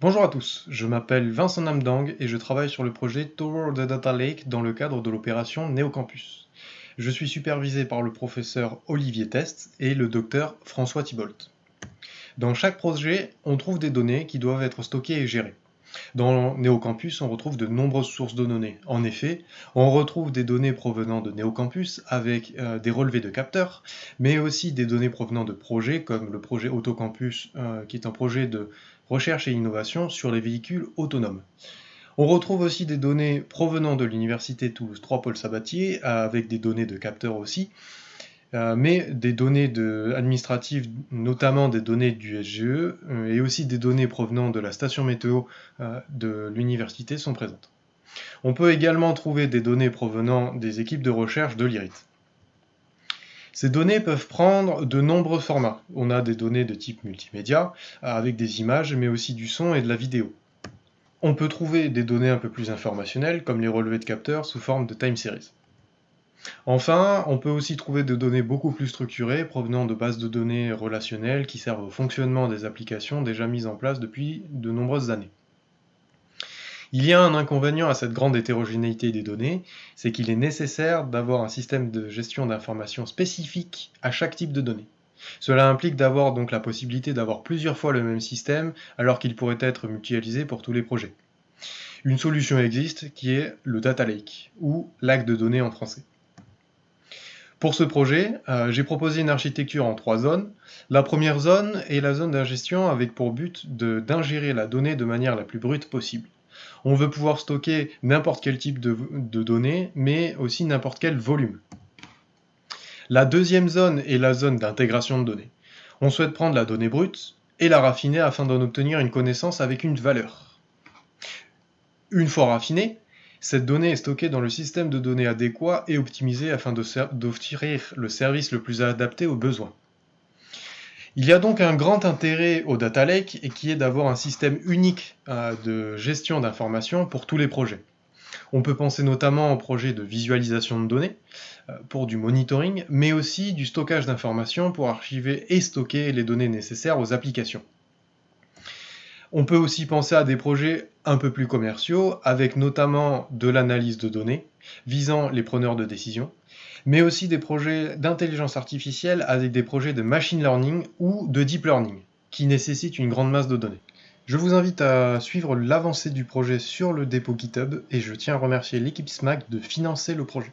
Bonjour à tous, je m'appelle Vincent Namdang et je travaille sur le projet Tower the Data Lake dans le cadre de l'opération Neocampus. Je suis supervisé par le professeur Olivier Test et le docteur François Thibault. Dans chaque projet, on trouve des données qui doivent être stockées et gérées. Dans Neocampus, on retrouve de nombreuses sources de données. En effet, on retrouve des données provenant de Neocampus avec euh, des relevés de capteurs, mais aussi des données provenant de projets comme le projet Autocampus, euh, qui est un projet de recherche et innovation sur les véhicules autonomes. On retrouve aussi des données provenant de l'Université Toulouse 3 Paul Sabatier, avec des données de capteurs aussi, euh, mais des données administratives, notamment des données du SGE, euh, et aussi des données provenant de la station météo euh, de l'université sont présentes. On peut également trouver des données provenant des équipes de recherche de l'IRIT. Ces données peuvent prendre de nombreux formats. On a des données de type multimédia, avec des images, mais aussi du son et de la vidéo. On peut trouver des données un peu plus informationnelles, comme les relevés de capteurs sous forme de time series. Enfin, on peut aussi trouver des données beaucoup plus structurées provenant de bases de données relationnelles qui servent au fonctionnement des applications déjà mises en place depuis de nombreuses années. Il y a un inconvénient à cette grande hétérogénéité des données, c'est qu'il est nécessaire d'avoir un système de gestion d'informations spécifique à chaque type de données. Cela implique d'avoir donc la possibilité d'avoir plusieurs fois le même système alors qu'il pourrait être mutualisé pour tous les projets. Une solution existe qui est le Data Lake, ou lac de données en français. Pour ce projet, euh, j'ai proposé une architecture en trois zones. La première zone est la zone d'ingestion avec pour but d'ingérer la donnée de manière la plus brute possible. On veut pouvoir stocker n'importe quel type de, de données, mais aussi n'importe quel volume. La deuxième zone est la zone d'intégration de données. On souhaite prendre la donnée brute et la raffiner afin d'en obtenir une connaissance avec une valeur. Une fois raffinée, cette donnée est stockée dans le système de données adéquat et optimisé afin d'offrir le service le plus adapté aux besoins. Il y a donc un grand intérêt au Data Lake et qui est d'avoir un système unique euh, de gestion d'informations pour tous les projets. On peut penser notamment au projet de visualisation de données euh, pour du monitoring, mais aussi du stockage d'informations pour archiver et stocker les données nécessaires aux applications. On peut aussi penser à des projets un peu plus commerciaux, avec notamment de l'analyse de données, visant les preneurs de décision, mais aussi des projets d'intelligence artificielle avec des projets de machine learning ou de deep learning, qui nécessitent une grande masse de données. Je vous invite à suivre l'avancée du projet sur le dépôt GitHub et je tiens à remercier l'équipe SMAC de financer le projet.